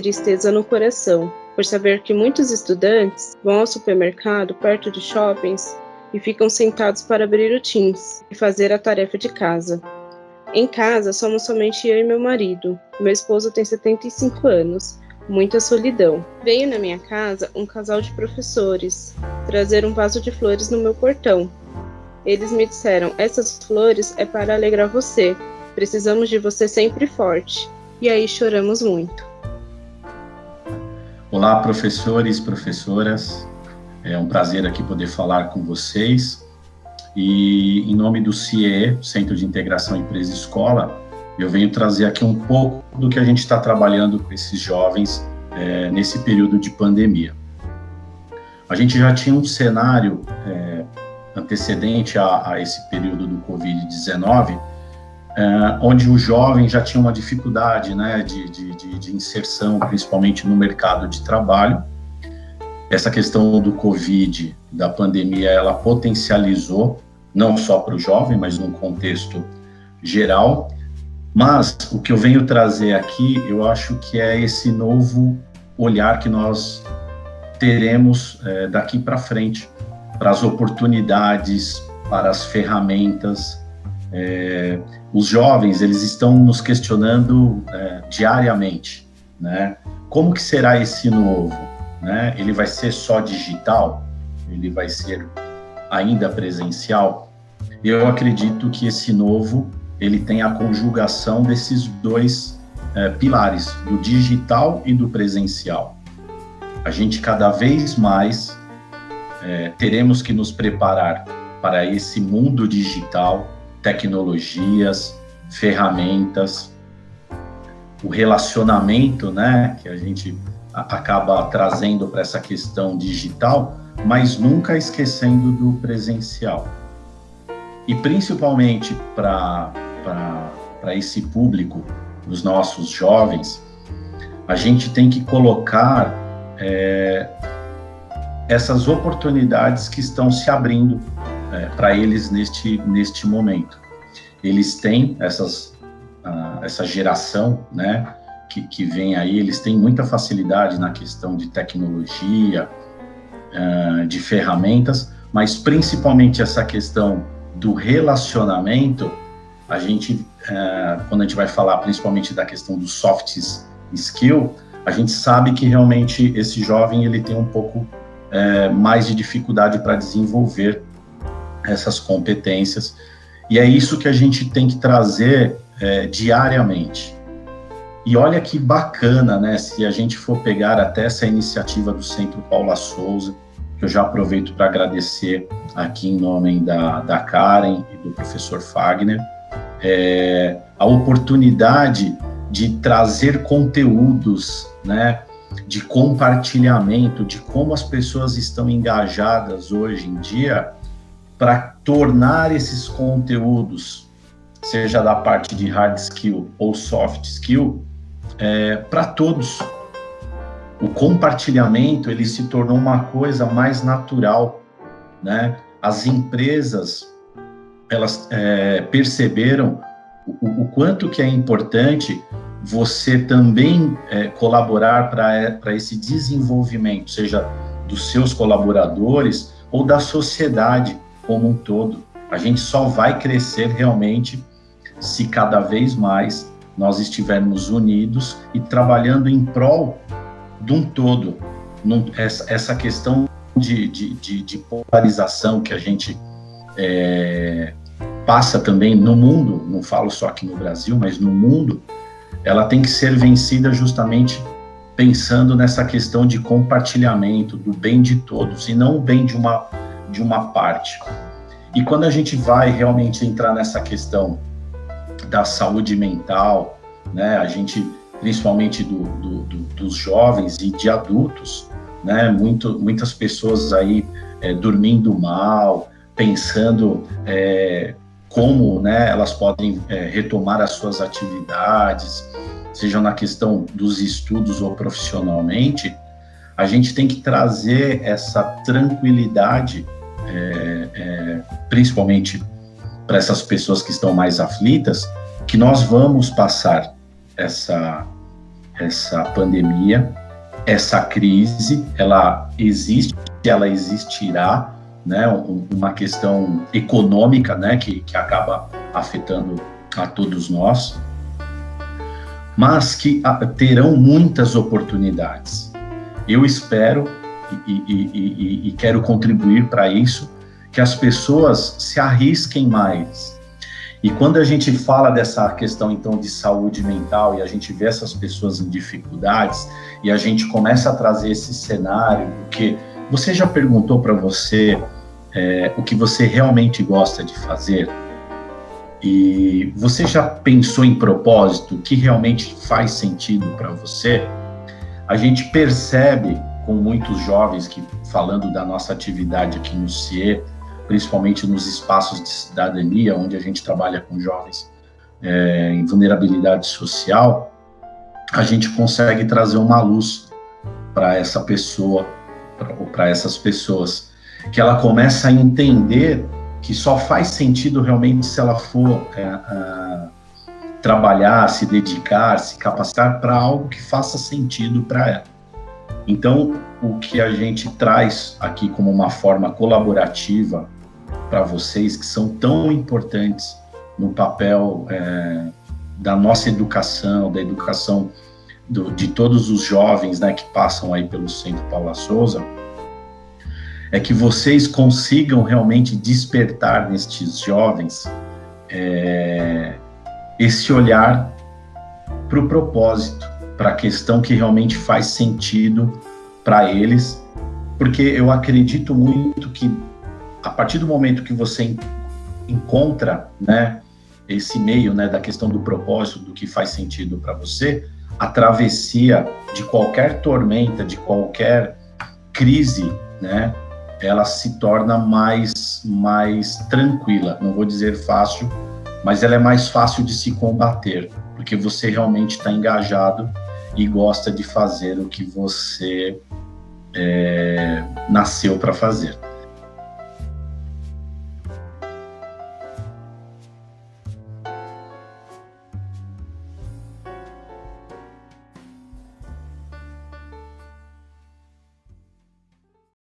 tristeza no coração, por saber que muitos estudantes vão ao supermercado perto de shoppings e ficam sentados para abrir o Teams e fazer a tarefa de casa. Em casa, somos somente eu e meu marido. Meu esposo tem 75 anos, muita solidão. Veio na minha casa um casal de professores trazer um vaso de flores no meu portão. Eles me disseram: essas flores é para alegrar você. Precisamos de você sempre forte. E aí choramos muito. Olá, professores, professoras. É um prazer aqui poder falar com vocês. E em nome do CIE, Centro de Integração Empresa Escola, eu venho trazer aqui um pouco do que a gente está trabalhando com esses jovens é, nesse período de pandemia. A gente já tinha um cenário é, antecedente a, a, esse período do Covid-19, é, onde o jovem já tinha uma dificuldade né, de, de, de, de inserção, principalmente no mercado de trabalho, essa questão do Covid, da pandemia, ela potencializou, não só para o jovem, mas num contexto geral. Mas o que eu venho trazer aqui, eu acho que é esse novo olhar que nós teremos é, daqui para frente, para as oportunidades, para as ferramentas. É, os jovens, eles estão nos questionando é, diariamente, né? Como que será esse novo? né? Ele vai ser só digital? Ele vai ser ainda presencial? Eu acredito que esse novo ele tem a conjugação desses dois é, pilares, do digital e do presencial. A gente cada vez mais é, teremos que nos preparar para esse mundo digital, tecnologias, ferramentas, o relacionamento, né, que a gente acaba trazendo para essa questão digital, mas nunca esquecendo do presencial. E principalmente para esse público, os nossos jovens, a gente tem que colocar é, essas oportunidades que estão se abrindo é, para eles neste, neste momento. Eles têm essas, essa geração, né, que, que vem aí, eles têm muita facilidade na questão de tecnologia, uh, de ferramentas, mas principalmente essa questão do relacionamento, a gente, uh, quando a gente vai falar principalmente da questão do soft skill, a gente sabe que realmente esse jovem ele tem um pouco uh, mais de dificuldade para desenvolver essas competências, e é isso que a gente tem que trazer diariamente. E olha que bacana, né? Se a gente for pegar até essa iniciativa do Centro Paula Souza, que eu já aproveito para agradecer aqui em nome da, da Karen e do professor Fagner, é, a oportunidade de trazer conteúdos, né? De compartilhamento, de como as pessoas estão engajadas hoje em dia para tornar esses conteúdos, seja da parte de hard skill ou soft skill, é, para todos. O compartilhamento ele se tornou uma coisa mais natural, né? As empresas elas é, perceberam o, o, quanto que é importante você também é, colaborar para é, esse desenvolvimento, seja dos seus colaboradores ou da sociedade como um todo. A gente só vai crescer realmente se cada vez mais nós estivermos unidos e trabalhando em prol de um todo. Essa questão de, de, de, de, polarização que a gente é, passa também no mundo, não falo só aqui no Brasil, mas no mundo, ela tem que ser vencida justamente pensando nessa questão de compartilhamento do bem de todos e não o bem de uma, de uma parte. E quando a gente vai realmente entrar nessa questão da saúde mental, né? A gente, principalmente do, do, do, dos jovens e de adultos, né? Muito, muitas pessoas aí é, dormindo mal, pensando é, como, né? Elas podem é, retomar as suas atividades, seja na questão dos estudos ou profissionalmente. A gente tem que trazer essa tranquilidade, é, é, principalmente para essas pessoas que estão mais aflitas, que nós vamos passar essa, essa pandemia, essa crise, ela existe, ela existirá, né, uma questão econômica, né, que, que acaba afetando a todos nós, mas que terão muitas oportunidades. Eu espero e, e, e, quero contribuir para isso, que as pessoas se arrisquem mais. E quando a gente fala dessa questão então de saúde mental e a gente vê essas pessoas em dificuldades e a gente começa a trazer esse cenário, porque você já perguntou para você é, o que você realmente gosta de fazer? E você já pensou em propósito, o que realmente faz sentido para você? A gente percebe com muitos jovens que, falando da nossa atividade aqui no CIE, principalmente nos espaços de cidadania, onde a gente trabalha com jovens é, em vulnerabilidade social, a gente consegue trazer uma luz para essa pessoa, ou para essas pessoas, que ela começa a entender que só faz sentido realmente se ela for é, a, trabalhar, se dedicar, se capacitar para algo que faça sentido para ela. Então, o que a gente traz aqui como uma forma colaborativa para vocês, que são tão importantes no papel é, da nossa educação, da educação do, de todos os jovens né, que passam aí pelo Centro Paula Souza, é que vocês consigam realmente despertar nestes jovens é, esse olhar para o propósito, para a questão que realmente faz sentido para eles, porque eu acredito muito que a partir do momento que você encontra, né, esse meio, né, da questão do propósito, do que faz sentido para você, a travessia de qualquer tormenta, de qualquer crise, né, ela se torna mais, mais tranquila. Não vou dizer fácil, mas ela é mais fácil de se combater, porque você realmente está engajado e gosta de fazer o que você é, nasceu para fazer.